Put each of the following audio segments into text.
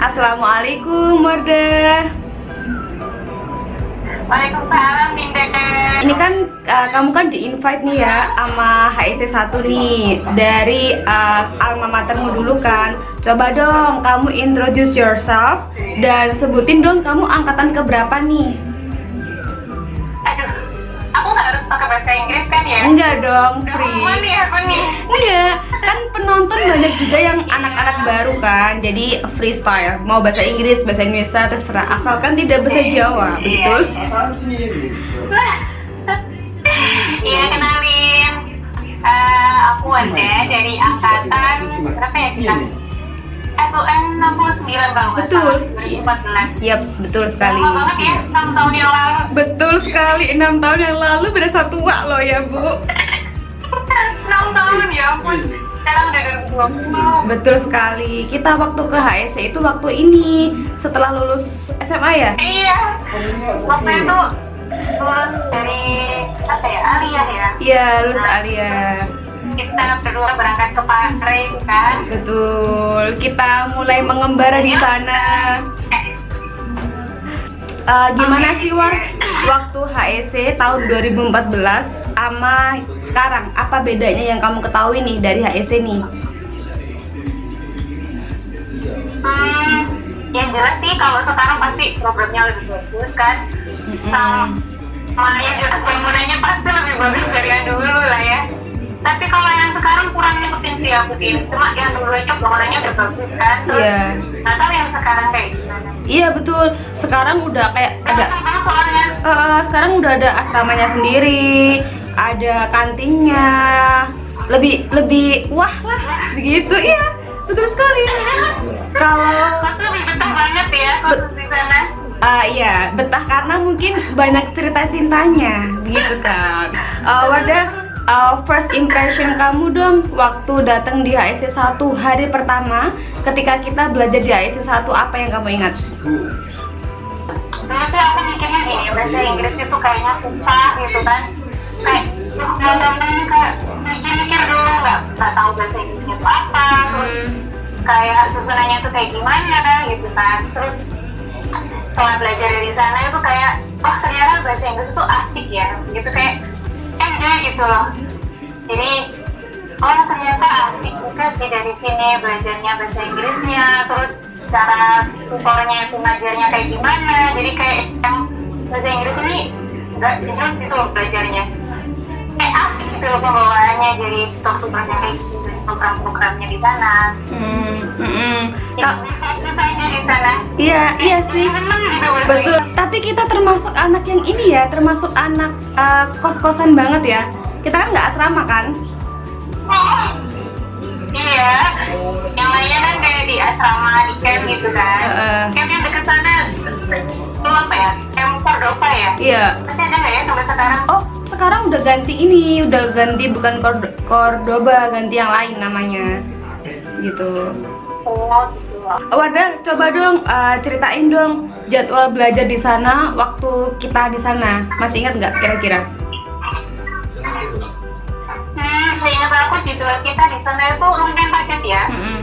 Assalamualaikum Wardah Waalaikumsalam Dinda Ini kan uh, kamu kan di invite nih ya sama HIC 1 nih dari uh, alma matermu dulu kan. Coba dong kamu introduce yourself dan sebutin dong kamu angkatan keberapa nih bahasa Inggris kan ya? Enggak dong, Udah apa nih nih? Enggak, kan penonton banyak juga yang anak-anak baru kan. Jadi freestyle, mau bahasa Inggris, bahasa Indonesia terserah. Asalkan tidak bahasa Jawa, betul? Iya kenalin. Eh, Aku Wanda dari angkatan berapa ya kita? SUN 69 kalau nggak Betul. salah, 2014 Yaps, betul sekali. Lama banget ya, 6 tahun yang lalu. Betul sekali, 6 tahun yang lalu beda satu wak loh ya bu. 6 tahun ya ampun. Sekarang udah 2020 Betul sekali, kita waktu ke HSC itu waktu ini Setelah lulus SMA ya? Iya. Waktu itu lulus dari apa ya, Alia ya? Iya, lulus Alia Kita berdua berangkat ke Paris kan? Betul, kita mulai mengembara di sana. Eh, Gimana sih War, waktu HSC tahun 2014 sama sekarang Apa bedanya yang kamu ketahui nih dari HSC nih? Hmm, yang jelas sih kalau sekarang pasti programnya lebih bagus kan? Mm-mm. sama yang jelas bangunannya pasti lebih bagus dari yang dulu lah ya tapi kalau yang sekarang kurang ngikutin sih aku cuma yang dulu itu bangunannya udah bagus kan. Terus Iya. nggak tahu yang sekarang kayak gimana. Iya betul, sekarang udah kayak ada soalnya. Eh, sekarang udah ada asramanya sendiri, ada kantinnya, lebih lebih wah lah gitu, iya betul sekali. Kalau lebih betah banget ya khusus di sana. Ah iya betah karena mungkin banyak cerita cintanya, begitu kan. Eh, Wardah, eh, first impression kamu dong waktu datang di HSC 1 hari pertama ketika kita belajar di HSC 1 apa yang kamu ingat? dulu sih aku mikirnya gini bahasa Inggris itu kayaknya susah gitu kan. Kayak ngomongnya kayak mikir-mikir dulu nggak nggak tahu bahasa Inggrisnya itu apa terus kayak susunannya itu kayak gimana gitu kan. Terus setelah belajar dari sana itu kayak oh ternyata bahasa Inggris itu asik ya. Gitu kayak enjoy gitu loh. Jadi oh ternyata asik juga sih dari sini belajarnya bahasa Inggrisnya terus cara tutornya itu ngajarnya kayak gimana. Jadi kayak yang bahasa Inggris ini nggak jelas gitu loh belajarnya. Kayak asik gitu loh pembawaannya jadi tutor-tutornya kayak gitu program-programnya di sana. Hmm, hmm, hmm. ya aja di sana Iya, iya sih. Seneng gitu Betul. Tapi kita termasuk anak yang ini ya, termasuk anak eh, kos-kosan banget ya. Kita kan nggak asrama kan? Iya, yang lainnya kan kayak di asrama, di camp gitu kan. Heeh. Camp yang dekat sana, itu apa ya? Camp Cordova ya? Iya. Masih ada nggak ya sampai sekarang? Oh, sekarang udah ganti ini, udah ganti bukan Cord- Cordoba, ganti yang lain namanya. Gitu. Oh, Wadah, coba dong eh, ceritain dong jadwal belajar di sana waktu kita di sana. Masih ingat nggak kira-kira? Hmm, seingat aku jadwal kita di sana itu lumayan padat ya. Mm-mm.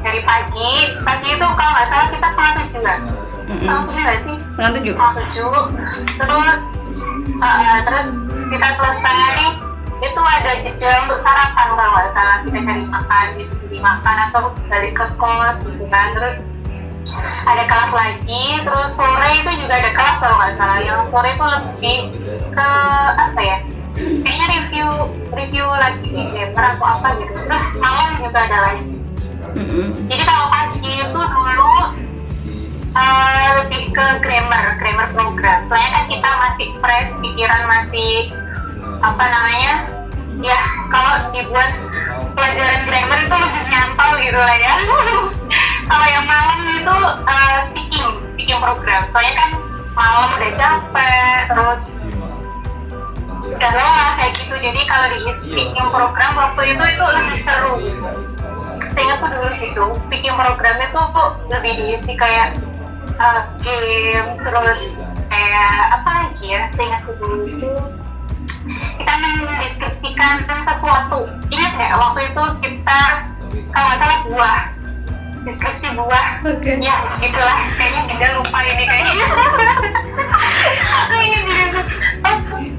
Dari pagi, pagi itu kalau nggak salah kita setengah tujuh kan? Mm-mm. Setengah tujuh nggak sih? Setengah tujuh. setengah tujuh terus uh, terus kita selesai itu ada jeda untuk sarapan kalau nggak salah kita cari makan gitu makan atau balik ke kos gitu kan terus ada kelas lagi terus sore itu juga ada kelas kalau nggak salah yang sore itu lebih ke apa ya kayaknya review review lagi paper atau apa gitu terus malam juga ada lagi Mm-mm. jadi kalau pagi itu dulu eh, lebih ke grammar, grammar program. Soalnya kan kita masih fresh, pikiran masih apa namanya? Ya, kalau dibuat pelajaran grammar itu lebih nyantol gitu lah ya. kalau yang malam itu eh, speaking, speaking program. Soalnya kan malam udah capek, terus udah lelah kayak gitu. Jadi kalau di speaking program waktu itu itu lebih seru saya tuh dulu gitu bikin programnya tuh kok lebih diisi kayak uh, game terus kayak apa lagi ya saya tuh dulu itu kita mendeskripsikan sesuatu. Ingat nggak waktu itu kita kalau salah buah. Deskripsi buah. Oke. ya gitulah kayaknya Dinda lupa ini kayaknya. Ingat Dinda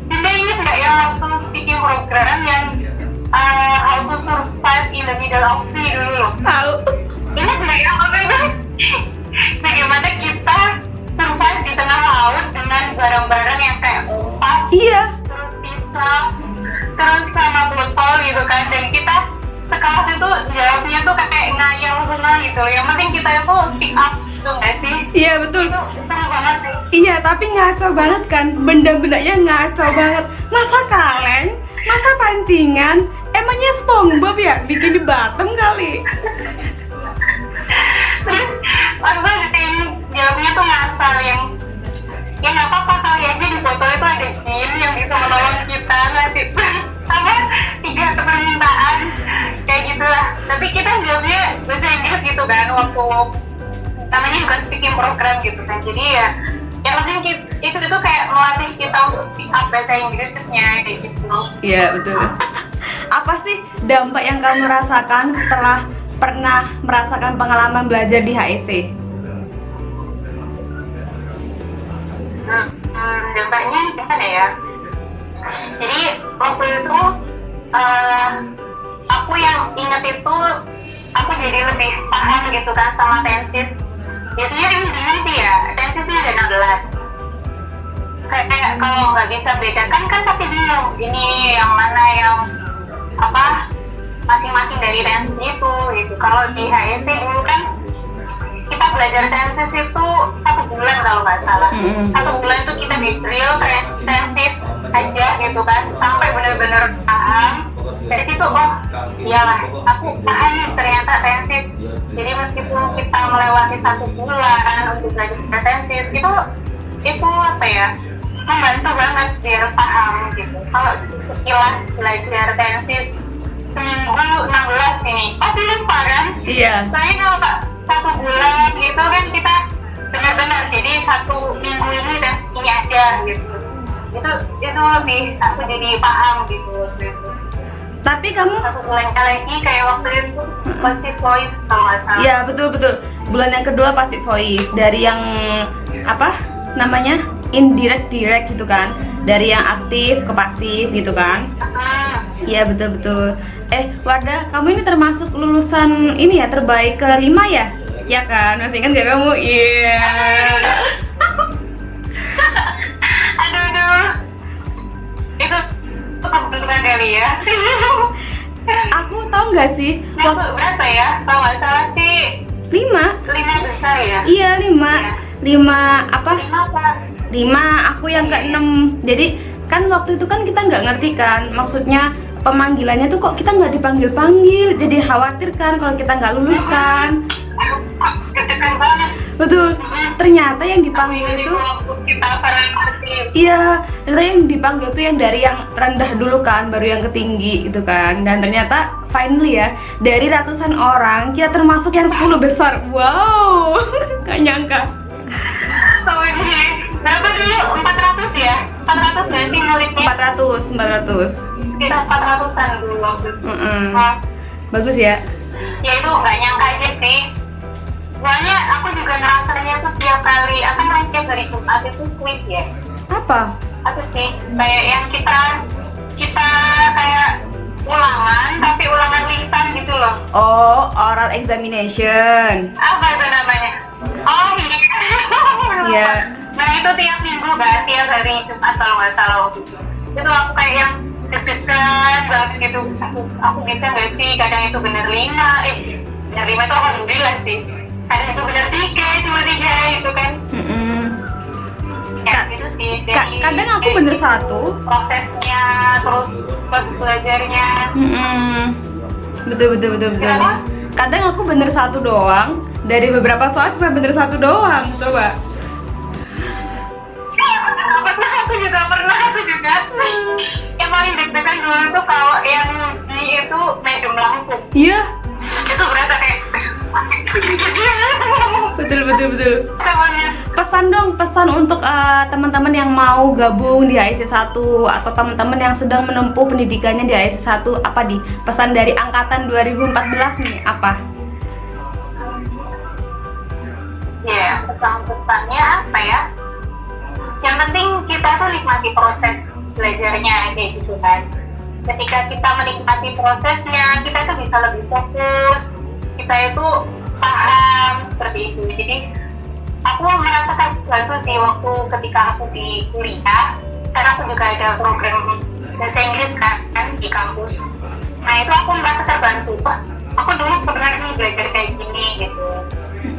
Dinda ingat nggak yang waktu speaking program yang uh, how to survive in the middle of sea dulu? Tahu. ini nggak ya waktu itu? Bagaimana kita survive di tengah laut dengan barang-barang yang kayak umpas Iya. Terus sama botol gitu kan dan kita sekelas itu jawabnya tuh kayak ngayal semua gitu yang penting kita itu speak up gitu nggak sih Iya betul. itu seru banget sih Iya, tapi ngaco banget kan. Benda-bendanya ngaco banget. Masa kaleng? Masa pancingan? Emangnya SpongeBob ya bikin di bottom kali? terus yang jawabnya tuh ngasal yang tapi kita jawabnya bahasa Inggris gitu kan waktu namanya bukan speaking program gitu kan jadi ya yang penting itu itu kayak melatih kita untuk speak up bahasa Inggrisnya kayak gitu Iya, betul. Apa sih dampak yang kamu rasakan setelah pernah merasakan pengalaman belajar di HEC? Hmm, hmm, dampaknya gimana ya? Jadi waktu itu eh, aku yang inget itu aku jadi lebih paham gitu kan sama tensis. Biasanya ini gini sih ya, tensis ini ada 16. Kayak, kayak kalau nggak bisa bedakan kan pasti bingung ini yang mana yang apa masing-masing dari tensis itu gitu. Kalau di HEC dulu kan kita belajar tensis itu satu bulan kalau nggak salah Mm-mm. satu bulan itu kita di drill tensis aja gitu kan sampai benar-benar paham dari situ oh iyalah aku paham nih ternyata tensis jadi meskipun kita melewati satu bulan untuk belajar tensis itu itu apa ya membantu banget biar paham gitu. Kalau sekilas belajar tensis seminggu 16 ini. Pasti lupa kan? Iya. saya kalau tak satu bulan gitu kan kita benar-benar jadi satu minggu ini dan ini aja gitu. Itu itu lebih aku jadi paham gitu. waktu itu Tapi kamu lagi kayak waktu itu pasti voice salah Ya betul betul. Bulan yang kedua pasti voice dari yang apa namanya indirect direct gitu kan, dari yang aktif ke pasif gitu kan. Hmm, Iya betul betul. Eh Wardah, kamu ini termasuk lulusan ini ya terbaik kelima ya? Ya kan, masih ingat gak kamu? Iya. aduh kebetulan kali ya? Aku tahu nggak sih? Waktu berapa ya? Kalau nggak salah sih lima? lima besar ya? Iya lima, lima apa? lima apa? Lima. Aku yang keenam. Jadi kan waktu itu kan kita nggak ngerti kan? Maksudnya pemanggilannya tuh kok kita nggak dipanggil panggil jadi khawatir kan kalau kita nggak lulus kan betul. Ternyata yang dipanggil itu iya ternyata yang dipanggil tuh yang dari yang rendah dulu kan baru yang ke tinggi gitu kan. Dan ternyata finally ya dari ratusan orang kita termasuk yang 10 besar. Wow nggak nyangka. Berapa dulu? 400 ya? 400 nggak sih muridnya 400 400 sekitar 400an dulu waktu itu. Nah, bagus ya. Ya itu nggak nyangka aja sih soalnya aku juga ngerasanya tuh tiap kali apa namanya tiap hari Jumat itu quiz ya. Apa? Apa sih? Kayak yang kita kita kayak ulangan tapi ulangan lisan gitu loh. Oh, oral examination. apa itu namanya? Oh iya. Iya. nah itu tiap minggu kan tiap hari Jumat kalau nggak salah waktu itu. Itu aku kayak yang deg-degan banget gitu. Aku aku bisa nggak sih? Kadang itu bener lima. Eh bener lima itu alhamdulillah sih kadang itu bener tiga cuma tiga itu kan Mm-mm. ya Ka- gitu sih Ka- Jadi, kadang aku bener satu. prosesnya terus pas belajarnya Mm-mm. Betul betul betul betul. Kenapa? Kadang aku bener satu doang. Dari beberapa soal cuma bener satu doang. Coba. pernah aku juga pernah aku juga yang paling deg-degan dulu tuh kalau yang di itu medium langsung Iya. itu Betul betul. Pesan dong, pesan untuk eh, teman-teman yang mau gabung di AIC 1 atau teman-teman yang sedang menempuh pendidikannya di AIC 1 apa di pesan dari angkatan 2014 nih apa? pesan-pesannya apa ya yang penting kita tuh nikmati proses belajarnya kayak gitu kan ketika kita menikmati prosesnya kita tuh bisa lebih fokus kita itu paham seperti itu. Jadi aku merasakan sesuatu sih waktu ketika aku di kuliah karena aku juga ada program bahasa Inggris kan, kan di kampus. Nah itu aku merasa terbantu. Wah, aku dulu pernah nih belajar kayak gini gitu.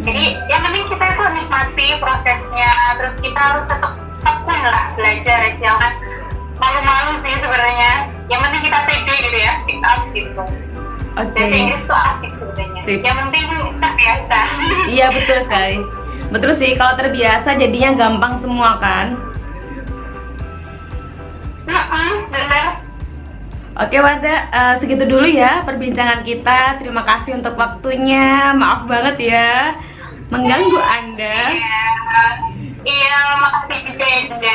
Jadi yang penting kita itu nikmati prosesnya terus kita harus tetap tekun lah belajar jangan malu-malu sih sebenarnya. Yang penting kita pede gitu ya speak up gitu Oke. bahasa Inggris tuh asik sebenarnya yang penting kita biasa Iya betul sekali. Betul sih kalau terbiasa jadinya gampang semua kan. Bener Oke Warda, eh, segitu dulu ya perbincangan kita. Terima kasih untuk waktunya. Maaf banget ya mengganggu Anda. iya iya makasih juga ya juga